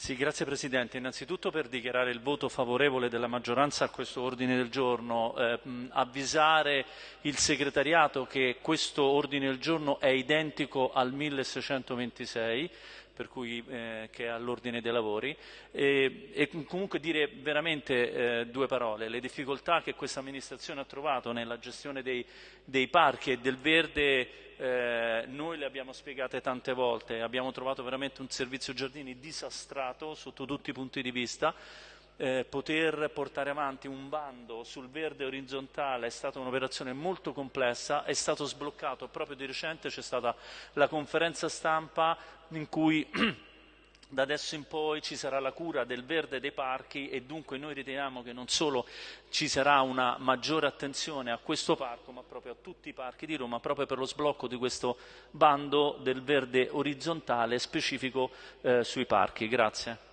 Sì, grazie Presidente. Innanzitutto per dichiarare il voto favorevole della maggioranza a questo ordine del giorno, eh, avvisare il segretariato che questo ordine del giorno è identico al 1626 per cui, eh, che è all'ordine dei lavori e, e, comunque dire veramente eh, due parole. Le difficoltà che questa amministrazione ha trovato nella gestione dei, dei parchi e del verde eh, noi le abbiamo spiegate tante volte, abbiamo trovato veramente un servizio giardini disastrato sotto tutti i punti di vista. Eh, poter portare avanti un bando sul verde orizzontale è stata un'operazione molto complessa, è stato sbloccato proprio di recente, c'è stata la conferenza stampa in cui da adesso in poi ci sarà la cura del verde dei parchi e dunque noi riteniamo che non solo ci sarà una maggiore attenzione a questo parco ma proprio a tutti i parchi di Roma proprio per lo sblocco di questo bando del verde orizzontale specifico eh, sui parchi. Grazie.